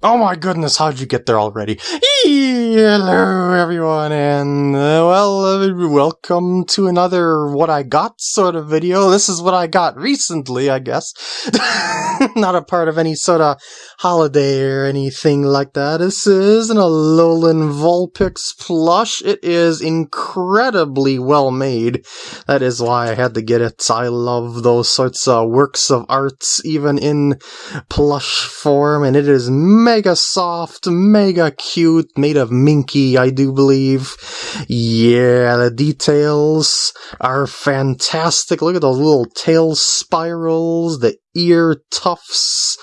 Oh my goodness, how'd you get there already? Hello, everyone, and uh, well, uh, welcome to another what I got sort of video. This is what I got recently, I guess. Not a part of any sort of holiday or anything like that. This is an Alolan Vulpix plush. It is incredibly well made. That is why I had to get it. I love those sorts of works of arts even in plush form, and it is mega soft, mega cute, made of minky, I do believe. Yeah, the details are fantastic. Look at those little tail spirals, the ear tufts.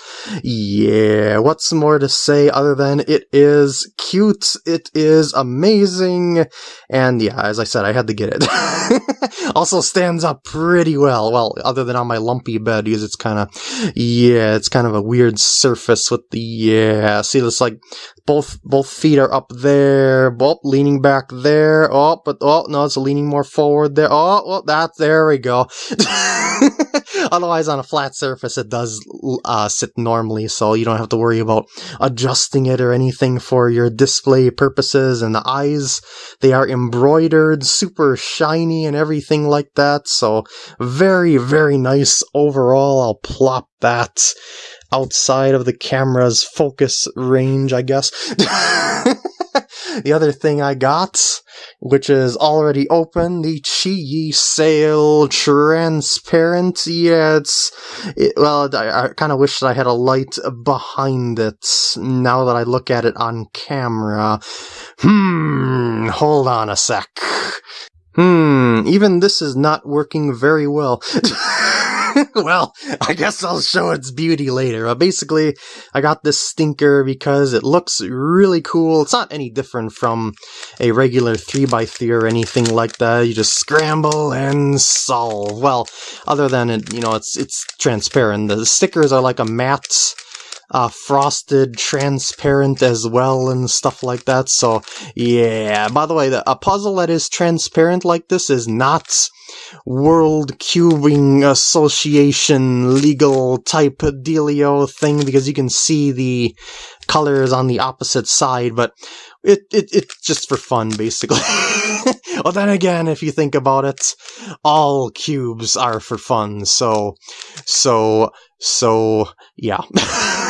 Yeah, what's more to say other than it is cute, it is amazing, and yeah, as I said, I had to get it. also stands up pretty well, well, other than on my lumpy bed, because it's kind of, yeah, it's kind of a weird surface with the, yeah, see, it's like, both both feet are up there, oh, leaning back there, oh, but, oh, no, it's leaning more forward there, oh, well, that, there we go. Otherwise, on a flat surface, it does uh, sit normally, so you don't have to worry about adjusting it or anything for your display purposes. And the eyes, they are embroidered, super shiny and everything like that. So very, very nice overall. I'll plop that outside of the camera's focus range, I guess. the other thing I got which is already open. The Chi Sail Transparent. Yeah, it's. It, well, I, I kind of wish that I had a light behind it now that I look at it on camera. Hmm, hold on a sec. Hmm, even this is not working very well. well, I guess I'll show its beauty later. Uh, basically, I got this stinker because it looks really cool. It's not any different from a regular 3x3 or anything like that. You just scramble and solve. Well, other than it, you know, it's it's transparent. The stickers are like a matte uh, frosted, transparent as well, and stuff like that. So, yeah. By the way, the, a puzzle that is transparent like this is not World Cubing Association legal type dealio thing because you can see the colors on the opposite side, but it, it it's just for fun basically. well then again, if you think about it, all cubes are for fun, so so so yeah.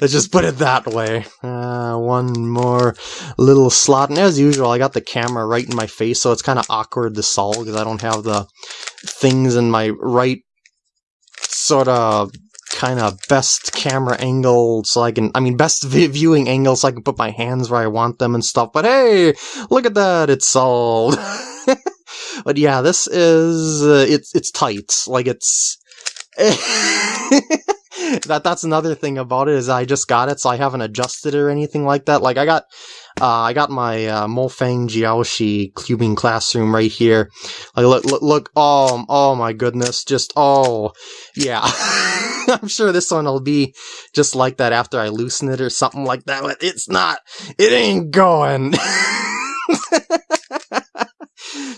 Let's just put it that way. Uh, one more little slot. And as usual, I got the camera right in my face, so it's kind of awkward to solve because I don't have the things in my right sort of kind of best camera angle so I can, I mean, best viewing angle so I can put my hands where I want them and stuff. But hey, look at that, it's solved. but yeah, this is, uh, it's, it's tight. Like it's, that that's another thing about it is I just got it, so I haven't adjusted it or anything like that. Like I got, uh, I got my uh, Mofang Jiaoshi cubing classroom right here. Like look, look, look! Oh, oh my goodness! Just oh, yeah. I'm sure this one will be just like that after I loosen it or something like that. But it's not. It ain't going.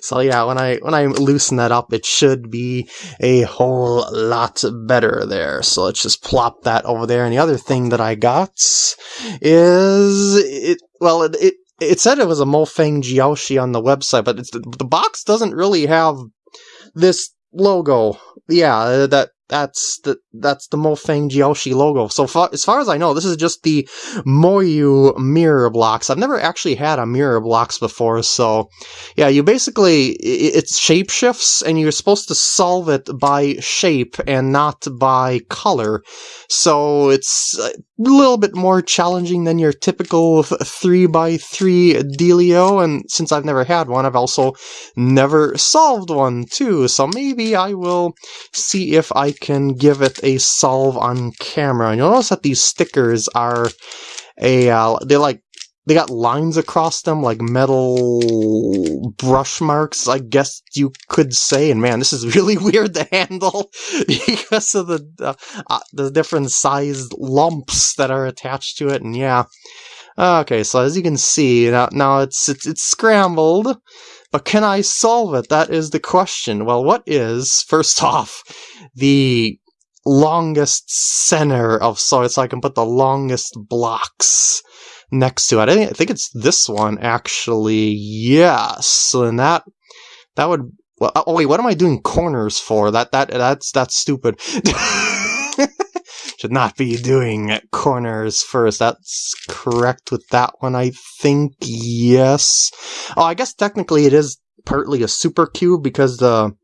So yeah, when I when I loosen that up, it should be a whole lot better there. So let's just plop that over there. And the other thing that I got is it. Well, it, it it said it was a Mofang Jiaoshi on the website, but the box doesn't really have this logo. Yeah, that that's the that's the Mofang Jiaoshi logo. So far, as far as I know, this is just the Moyu mirror blocks. I've never actually had a mirror blocks before, so yeah, you basically it's shape shifts, and you're supposed to solve it by shape and not by color. So it's a little bit more challenging than your typical three by three dealio. And since I've never had one, I've also never solved one too. So maybe I will see if I can give it a solve on camera. And you'll notice that these stickers are a, uh, they're like, they got lines across them like metal brush marks, I guess you could say. And man, this is really weird to handle because of the, uh, uh, the different sized lumps that are attached to it. And yeah. Okay, so as you can see, now, now it's, it's, it's scrambled. But can I solve it? That is the question. Well, what is, first off, the longest center of soil so I can put the longest blocks next to it. I think, it's this one actually. Yes. And that that would well, oh wait, what am I doing corners for? That that that's that's stupid. Should not be doing corners first. That's correct with that one, I think. Yes. Oh, I guess technically it is partly a super cube because the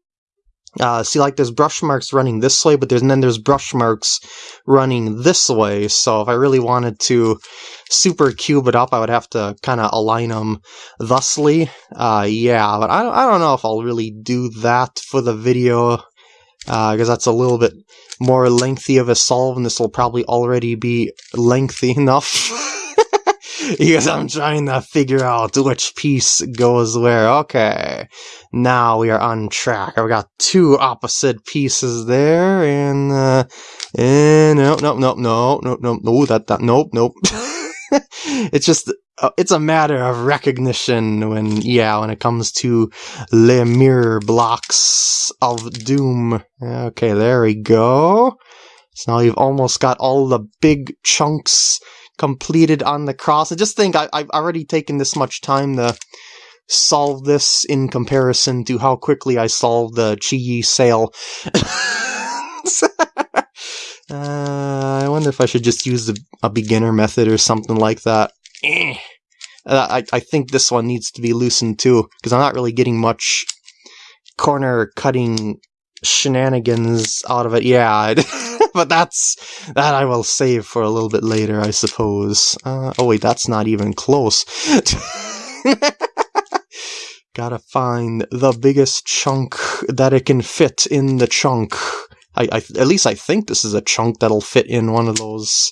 uh, see, like there's brush marks running this way, but there's and then there's brush marks running this way. So if I really wanted to super cube it up, I would have to kind of align them thusly. Uh, yeah, but I I don't know if I'll really do that for the video because uh, that's a little bit more lengthy of a solve, and this will probably already be lengthy enough. because I'm trying to figure out which piece goes where. Okay, now we are on track. I've got two opposite pieces there, and uh, and nope, nope, nope, nope, nope, nope, no, that, that, nope, nope. it's just uh, it's a matter of recognition when yeah when it comes to le mirror blocks of doom okay there we go so now you've almost got all the big chunks completed on the cross. I just think I, have already taken this much time to solve this in comparison to how quickly I solved the QiYi Sail. uh, I wonder if I should just use a, a beginner method or something like that. Eh. I, I think this one needs to be loosened too, because I'm not really getting much corner cutting shenanigans out of it. Yeah, but that's that I will save for a little bit later, I suppose. Uh, oh wait, that's not even close. Gotta find the biggest chunk that it can fit in the chunk. I, I at least I think this is a chunk that'll fit in one of those.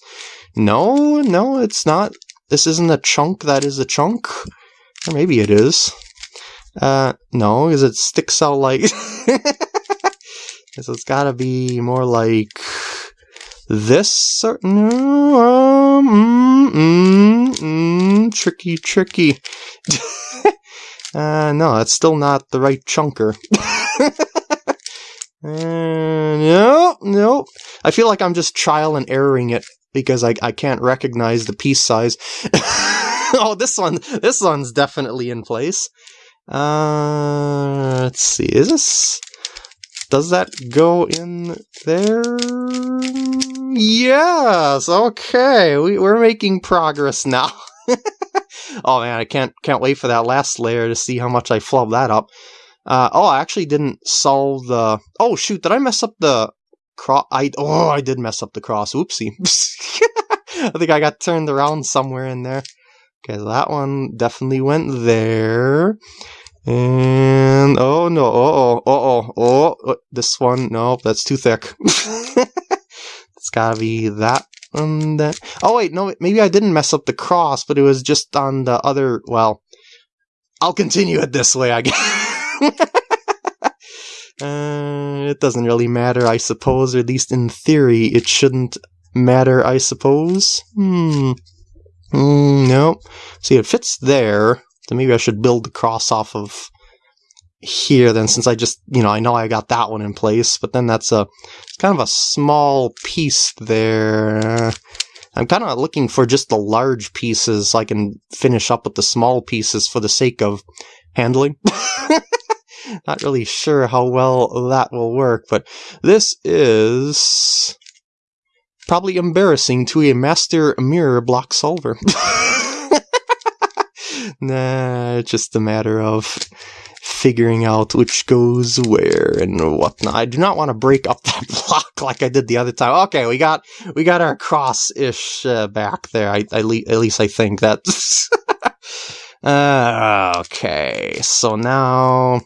No, no, it's not. This isn't a chunk that is a chunk. Or maybe it is. Uh, no, because it sticks out like... so it's gotta be more like this certain um, mm, mm, mm, tricky tricky uh, no it's still not the right chunker uh, no no I feel like I'm just trial and erroring it because I, I can't recognize the piece size oh this one this one's definitely in place uh, let's see is this does that go in there? Yes. Okay, we, we're making progress now. oh man, I can't can't wait for that last layer to see how much I flub that up. Uh, oh, I actually didn't solve the. Oh shoot, did I mess up the cross? I oh, I did mess up the cross. Oopsie. I think I got turned around somewhere in there. Okay, that one definitely went there. And oh no, oh oh, oh oh, this one, no, that's too thick. it's gotta be that one then. Oh wait, no, maybe I didn't mess up the cross, but it was just on the other, well, I'll continue it this way, I guess. uh, it doesn't really matter, I suppose, or at least in theory, it shouldn't matter, I suppose. Hmm. Mm, no. See, it fits there. So maybe I should build the cross off of here then since I just, you know, I know I got that one in place, but then that's a kind of a small piece there. I'm kind of looking for just the large pieces so I can finish up with the small pieces for the sake of handling. Not really sure how well that will work, but this is probably embarrassing to a master mirror block solver. nah, just a matter of figuring out which goes where and whatnot. I do not want to break up that block like I did the other time. Okay, we got we got our cross-ish uh, back there. I, I le at least I think that's uh, okay. So now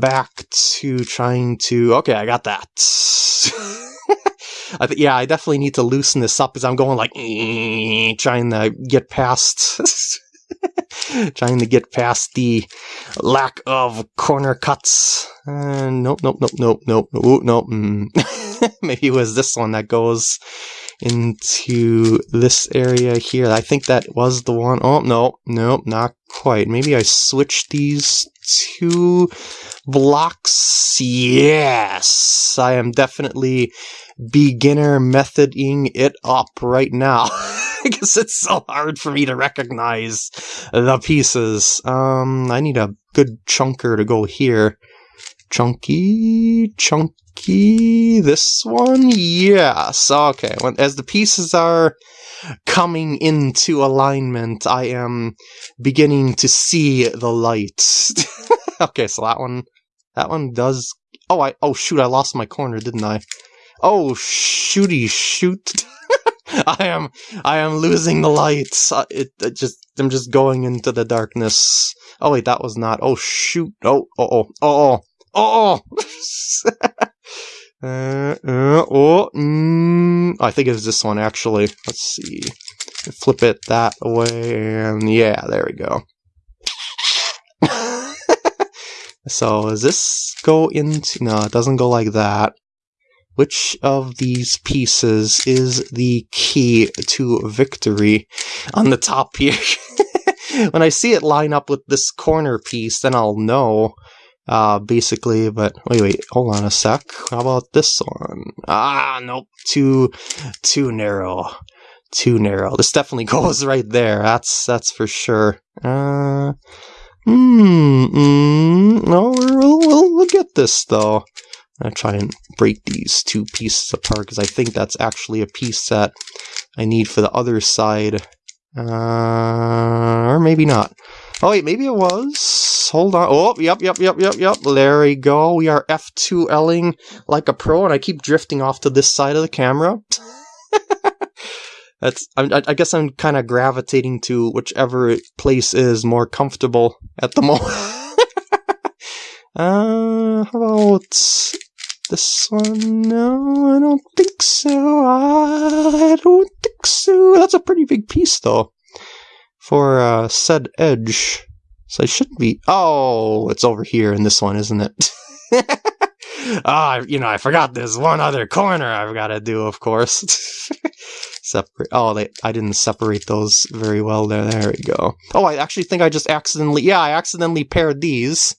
back to trying to. Okay, I got that. I th- yeah, I definitely need to loosen this up because I'm going like trying to get past Trying to get past the lack of corner cuts. Uh, nope, nope, nope, nope, nope, nope, nope. Mm. Maybe it was this one that goes into this area here. I think that was the one. Oh, no, nope, not quite. Maybe I switched these two blocks. Yes, I am definitely beginner methoding it up right now. because it's so hard for me to recognize the pieces. Um, I need a good chunker to go here. Chunky, chunky, this one? Yes, okay. When, as the pieces are coming into alignment, I am beginning to see the light. okay, so that one, that one does, oh, I, oh shoot, I lost my corner, didn't I? Oh, shooty shoot. I am I am losing the lights. Uh, it, it, just I'm just going into the darkness. Oh wait, that was not. Oh shoot. Oh oh oh oh oh. Oh. uh, uh, oh, mm, I think it's this one actually. Let's see. Flip it that way, and yeah, there we go. so does this go into? No, it doesn't go like that. Which of these pieces is the key to victory on the top here? when I see it line up with this corner piece, then I'll know, uh, basically, but wait, wait, hold on a sec. How about this one? Ah, nope, too, too narrow. Too narrow. This definitely goes right there. That's, that's for sure. Uh, hmm, mm, no, we'll, we'll, we'll get this though. To try and break these two pieces apart because I think that's actually a piece that I need for the other side. Uh, or maybe not. Oh wait, maybe it was. Hold on. Oh, yep, yep, yep, yep, yep. There we go. We are F2Ling like a pro, and I keep drifting off to this side of the camera. That's. I, I guess I'm kind of gravitating to whichever place is more comfortable at the moment. uh, how about this one? No, I don't think so. I don't think so. That's a pretty big piece, though, for uh, said edge. So I shouldn't be. Oh, it's over here in this one, isn't it? Ah, oh, you know, I forgot there's one other corner I've got to do, of course. separate. Oh, they, I didn't separate those very well there. There we go. Oh, I actually think I just accidentally. Yeah, I accidentally paired these.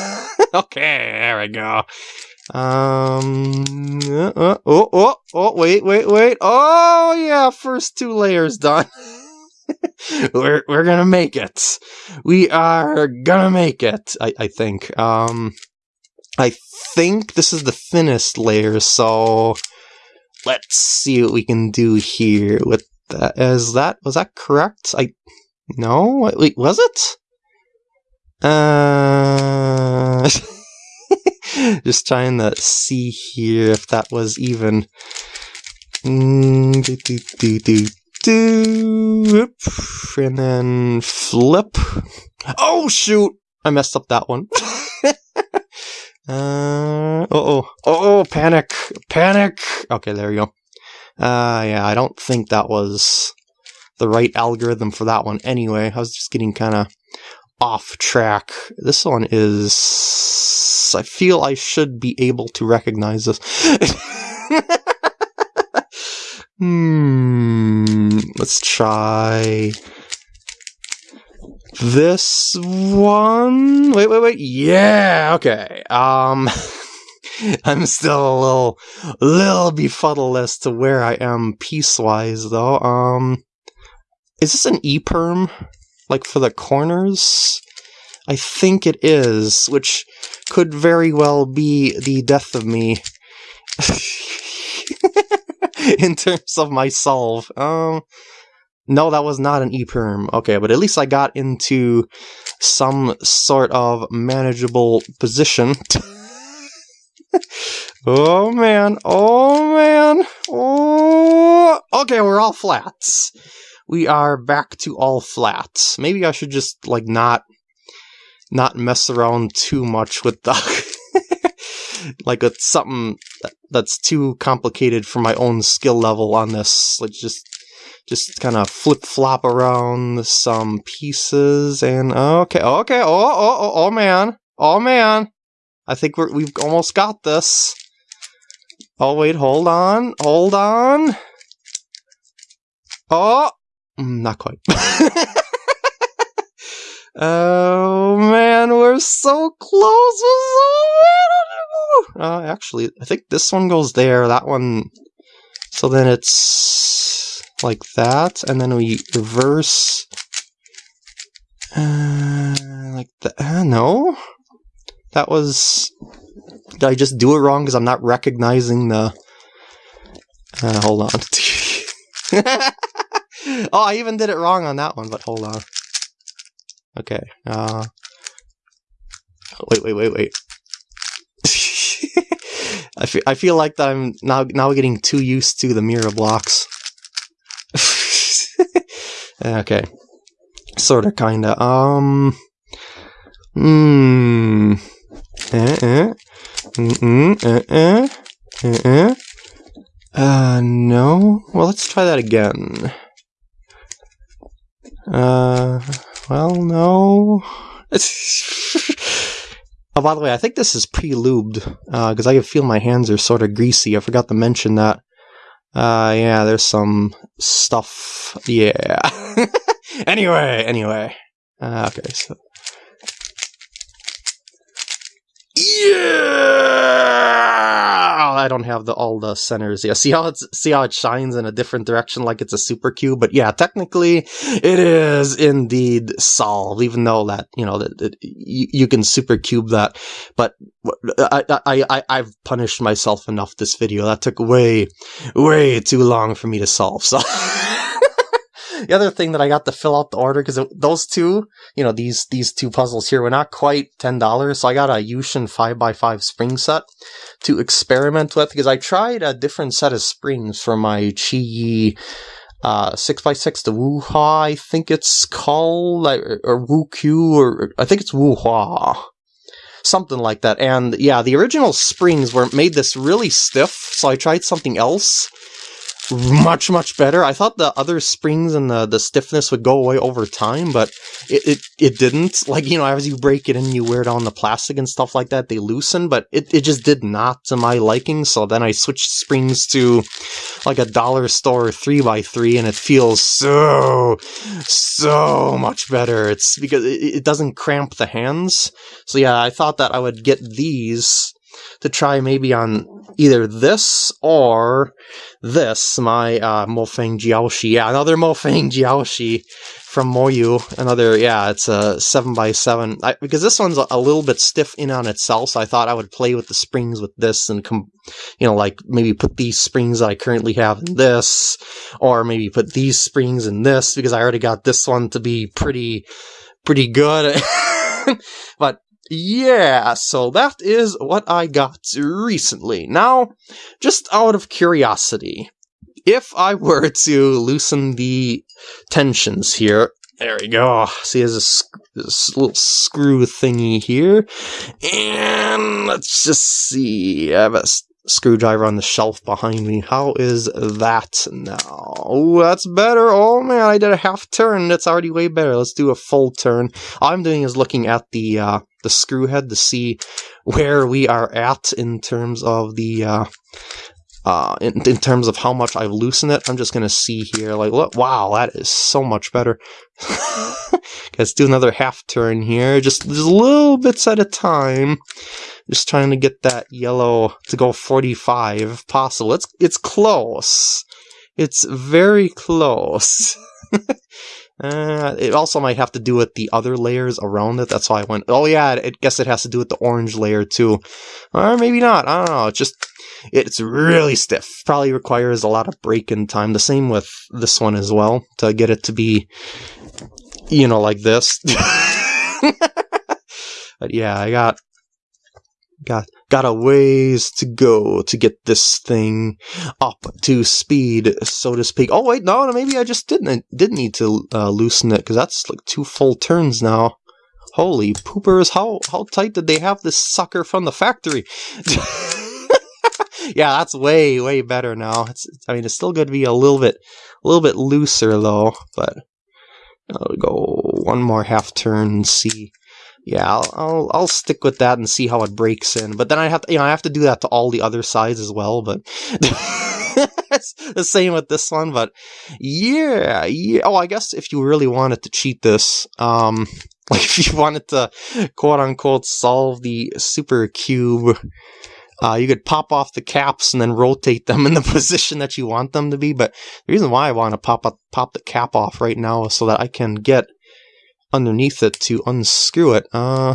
okay, there we go. Um. Uh, uh, oh, oh, oh, wait, wait, wait. Oh, yeah, first two layers done. we're we're gonna make it. We are gonna make it. I I think. Um, I think this is the thinnest layer. So let's see what we can do here with that. Is that was that correct? I no. Wait, was it? Uh. Just trying to see here if that was even. Mm, do, do, do, do. And then flip. Oh, shoot! I messed up that one. uh, oh, oh, panic, panic. Okay, there you go. Uh, yeah, I don't think that was the right algorithm for that one anyway. I was just getting kind of off track. This one is. I feel I should be able to recognize this. hmm. Let's try this one. Wait, wait, wait. Yeah. Okay. Um. I'm still a little, little befuddled as to where I am piecewise, though. Um, is this an E-perm? like for the corners? I think it is, which could very well be the death of me. in terms of my solve. Um, no, that was not an E-perm. Okay, but at least I got into some sort of manageable position. oh man, oh man, oh. Okay, we're all flats we are back to all flats. Maybe I should just like not not mess around too much with the like something that's too complicated for my own skill level on this. Like just just kind of flip flop around some pieces and okay, okay, oh, oh, oh, oh man, oh man, I think we're we've almost got this. Oh wait, hold on, hold on. Oh, Mm, not quite. oh man, we're we're so close. We're so uh, actually, I think this one goes there. That one. So then it's like that, and then we reverse. Uh, like that. Uh, no, that was. Did I just do it wrong because I'm not recognizing the? Uh, hold on. oh, I even did it wrong on that one, but hold on. Okay. Uh, wait, wait, wait, wait. I feel I feel like I'm now now getting too used to the mirror blocks. okay. Sorta kinda. Um Hmm. Eh eh. Mm eh eh. Eh eh. Uh no. Well let's try that again. Uh well no. Oh, by the way, I think this is pre-lubed, because uh, I can feel my hands are sort of greasy. I forgot to mention that. Uh, yeah, there's some stuff. Yeah. anyway, anyway. Uh, okay, so. Yeah! I don't have the all the centers. Yeah, see how it's see how it shines in a different direction, like it's a super cube. But yeah, technically, it is indeed solved. Even though that you know that you, you can super cube that, but I, I I I've punished myself enough this video. That took way way too long for me to solve. So. the other thing that I got to fill out the order because those two, you know, these these two puzzles here were not quite ten dollars, so I got a YuXin five x five spring set to experiment with because I tried a different set of springs for my Chi uh, 6x6 the Wuhua, I think it's called, or, or Wu-Q, or I think it's Wuhua. Something like that. And yeah, the original springs were made this really stiff, so I tried something else much much better. I thought the other springs and the the stiffness would go away over time, but it it, it didn't. Like you know, as you break it and you wear on the plastic and stuff like that, they loosen, but it it just did not to my liking. So then I switched springs to like a dollar store three x three, and it feels so so much better. It's because it, it doesn't cramp the hands. So yeah, I thought that I would get these to try maybe on either this or this, my uh, Mofang Jiaoshi. Yeah, another Mofang Jiaoshi from Moyu. Another, yeah, it's a 7x7. I, because this one's a, a, little bit stiff in on itself, so I thought I would play with the springs with this and, com- you know, like maybe put these springs that I currently have in this, or maybe put these springs in this, because I already got this one to be pretty, pretty good. but yeah, so that is what I got recently. Now, just out of curiosity, if I were to loosen the tensions here, there we go. See, there's a, this little screw thingy here. And let's just see. I have a screwdriver on the shelf behind me. How is that now? Oh, that's better. Oh man, I did a half turn. That's already way better. Let's do a full turn. All I'm doing is looking at the uh, the screw head to see where we are at in terms of the uh, uh, in, in terms of how much I've loosened it. I'm just gonna see here. Like, look, wow, that is so much better. Let's do another half turn here, just just little bits at a time. Just trying to get that yellow to go 45 if possible. It's it's close. It's very close. uh, it also might have to do with the other layers around it. That's why I went, oh yeah, I guess it has to do with the orange layer too. Or maybe not. I don't know. It's just, it's really stiff. Probably requires a lot of break-in time. The same with this one as well, to get it to be, you know, like this. but yeah, I got got got a ways to go to get this thing up to speed, so to speak. Oh wait, no, maybe I just didn't didn't need to uh, loosen it because that's like two full turns now. Holy poopers! How how tight did they have this sucker from the factory? yeah, that's way way better now. It's, I mean, it's still going to be a little bit a little bit looser though, but I'll go one more half turn and see yeah, I'll, I'll, I'll stick with that and see how it breaks in. But then I have to, you know, I have to do that to all the other sides as well. But it's the same with this one. But yeah, yeah. Oh, I guess if you really wanted to cheat this, um, Like if you wanted to quote unquote solve the super cube, uh, you could pop off the caps and then rotate them in the position that you want them to be. But the reason why I want to pop up, pop the cap off right now is so that I can get underneath it to unscrew it. Uh,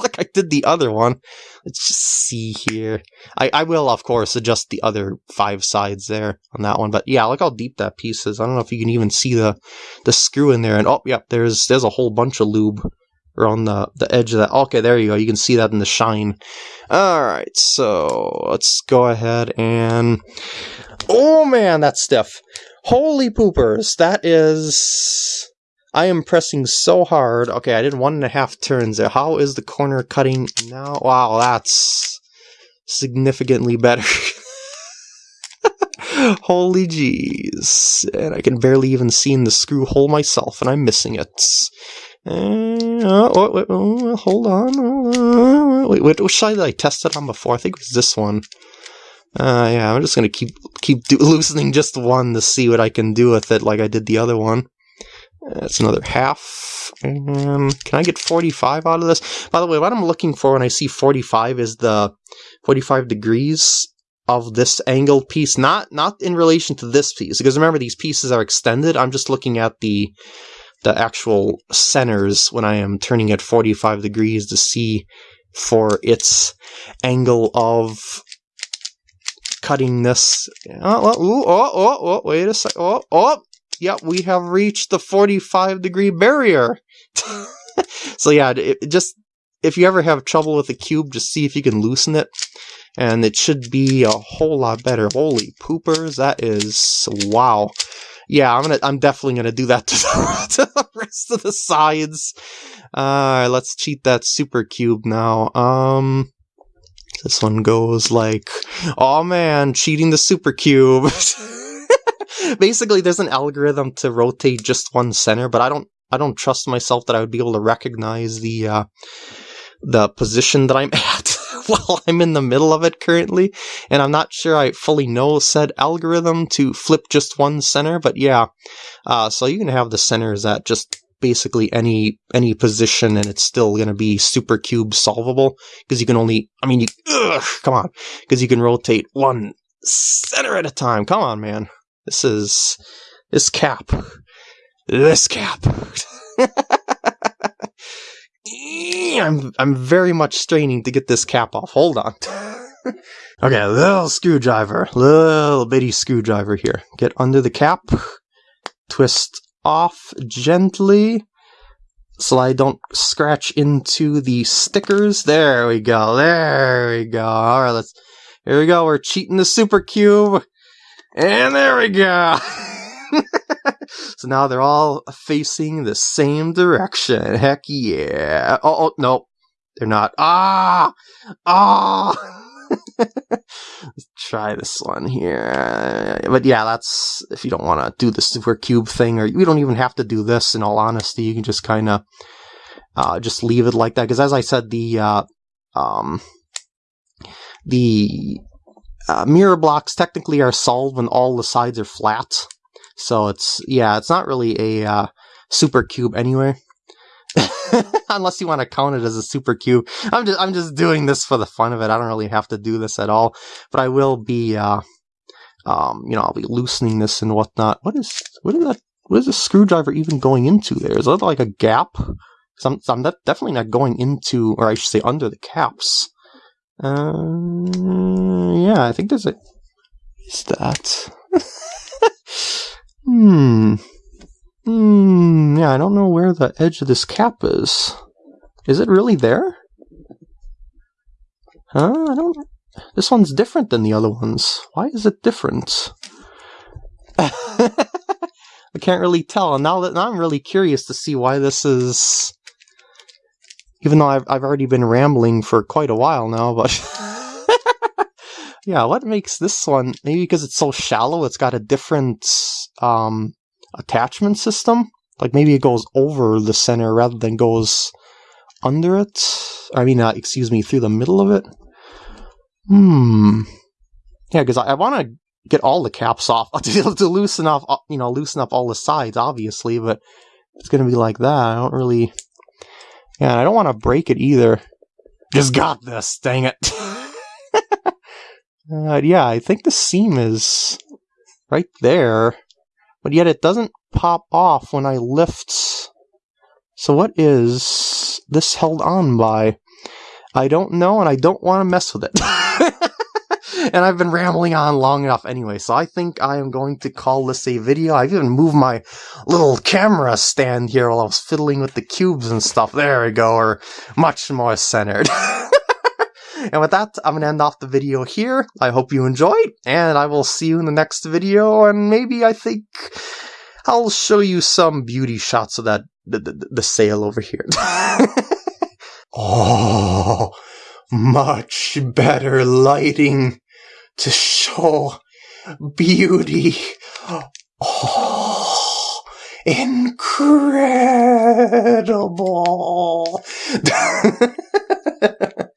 like I did the other one. Let's just see here. I, I will, of course, adjust the other five sides there on that one. But yeah, look how deep that piece is. I don't know if you can even see the the screw in there. And oh, yep, there's there's a whole bunch of lube around the, the edge of that. Okay, there you go. You can see that in the shine. All right, so let's go ahead and... Oh, man, that's stiff. Holy poopers. That is... I am pressing so hard. Okay, I did one and a half turns there. How is the corner cutting now? Wow, that's significantly better. Holy jeez. And I can barely even see in the screw hole myself, and I'm missing it. Uh, oh, oh, hold on. Wait, wait, which side did I test it on before? I think it was this one. Uh, yeah, I'm just gonna keep keep loosening just one to see what I can do with it, like I did the other one. That's another half. And can I get 45 out of this? By the way, what I'm looking for when I see 45 is the 45 degrees of this angled piece, not not in relation to this piece, because remember these pieces are extended. I'm just looking at the the actual centers when I am turning at 45 degrees to see for its angle of cutting this. Oh, oh, oh, oh, oh wait a sec. Oh, oh, yep, we have reached the 45 degree barrier. so yeah, it, just if you ever have trouble with a cube, just see if you can loosen it. And it should be a whole lot better. Holy poopers, that is wow yeah, I'm gonna, I'm definitely gonna do that to the, to the rest of the sides. Uh, let's cheat that super cube now. Um, this one goes like, oh man, cheating the super cube. Basically, there's an algorithm to rotate just one center, but I don't, I don't trust myself that I would be able to recognize the, uh, the position that I'm at. while I'm in the middle of it currently, and I'm not sure I fully know said algorithm to flip just one center, but yeah. Uh, so you can have the centers at just basically any any position and it's still going to be super cube solvable because you can only I mean you ugh, come on because you can rotate one center at a time come on man this is this cap this cap I'm I'm very much straining to get this cap off. Hold on. okay, little screwdriver, little bitty screwdriver here. Get under the cap, twist off gently so I don't scratch into the stickers. There we go. There we go. All right, let's. Here we go. We're cheating the super cube, and there we go. so now they're all facing the same direction. Heck yeah. Oh, oh no. They're not. Ah! Ah! Let's try this one here. But yeah, that's if you don't want to do the super cube thing, or you don't even have to do this. In all honesty, you can just kind of uh, just leave it like that. Because as I said, the uh, um, the uh, mirror blocks technically are solved when all the sides are flat. So it's, yeah, it's not really a uh, super cube anyway. Unless you want to count it as a super cube. I'm just, I'm just doing this for the fun of it. I don't really have to do this at all. But I will be, uh, um, you know, I'll be loosening this and whatnot. What is, what is that? What is a screwdriver even going into there? Is that like a gap? I'm, I'm definitely not going into, or I should say under the caps. Uh, yeah, I think there's a, is that? Hmm. Hmm. Yeah, I don't know where the edge of this cap is. Is it really there? Huh? I don't. This one's different than the other ones. Why is it different? I can't really tell. And now that now I'm really curious to see why this is. Even though I've I've already been rambling for quite a while now, but. Yeah, what makes this one, maybe because it's so shallow, it's got a different um, attachment system? Like maybe it goes over the center rather than goes under it? I mean, uh, excuse me, through the middle of it? Hmm. Yeah, because I, I want to get all the caps off to, to loosen off, uh, you know, loosen up all the sides, obviously, but it's going to be like that. I don't really Yeah, I don't want to break it either. Just got this, dang it. uh, yeah, I think the seam is right there, but yet it doesn't pop off when I lift. So what is this held on by? I don't know, and I don't want to mess with it. and I've been rambling on long enough anyway, so I think I am going to call this a video. I've even moved my little camera stand here while I was fiddling with the cubes and stuff. There we go, or much more centered. and with that, I'm going to end off the video here. I hope you enjoyed, and I will see you in the next video, and maybe I think I'll show you some beauty shots of that the, the, the sail over here. oh, much better lighting to show beauty. Oh, incredible.